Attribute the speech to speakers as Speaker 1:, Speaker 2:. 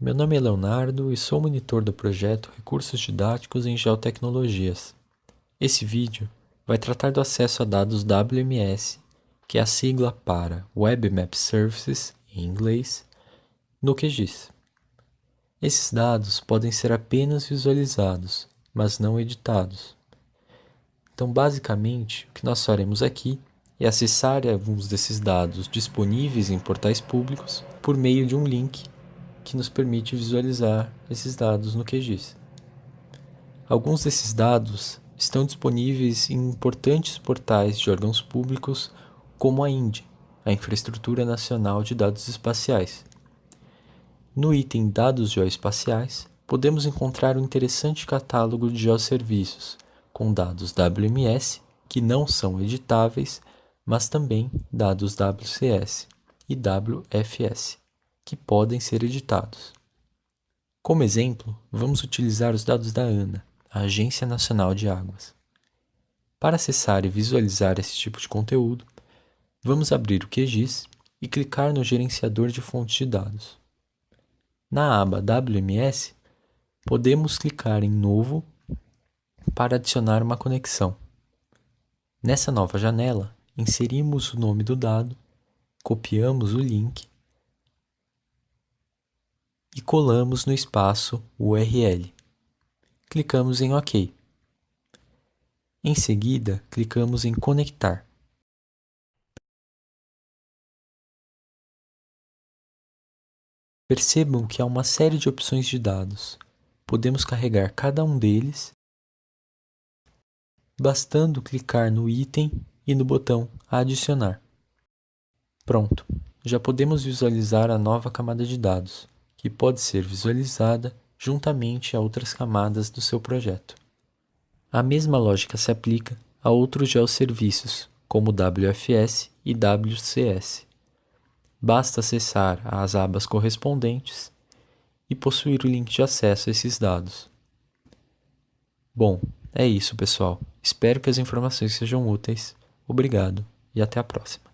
Speaker 1: Meu nome é Leonardo e sou monitor do projeto Recursos Didáticos em Geotecnologias. Esse vídeo vai tratar do acesso a dados WMS, que é a sigla para Web Map Services, em inglês, no QGIS. Esses dados podem ser apenas visualizados, mas não editados. Então, basicamente, o que nós faremos aqui é acessar alguns desses dados disponíveis em portais públicos por meio de um link que nos permite visualizar esses dados no QGIS. Alguns desses dados estão disponíveis em importantes portais de órgãos públicos como a INDE, a Infraestrutura Nacional de Dados Espaciais. No item Dados Geoespaciais, podemos encontrar um interessante catálogo de geoserviços, com dados WMS, que não são editáveis, mas também dados WCS e WFS que podem ser editados. Como exemplo, vamos utilizar os dados da ANA, a Agência Nacional de Águas. Para acessar e visualizar esse tipo de conteúdo, vamos abrir o QGIS e clicar no gerenciador de fontes de dados. Na aba WMS, podemos clicar em Novo para adicionar uma conexão. Nessa nova janela, inserimos o nome do dado, copiamos o link e colamos no espaço URL. Clicamos em OK. Em seguida, clicamos em Conectar. Percebam que há uma série de opções de dados. Podemos carregar cada um deles, bastando clicar no item e no botão Adicionar. Pronto, já podemos visualizar a nova camada de dados que pode ser visualizada juntamente a outras camadas do seu projeto. A mesma lógica se aplica a outros geoserviços, como WFS e WCS. Basta acessar as abas correspondentes e possuir o link de acesso a esses dados. Bom, é isso, pessoal. Espero que as informações sejam úteis. Obrigado e até a próxima.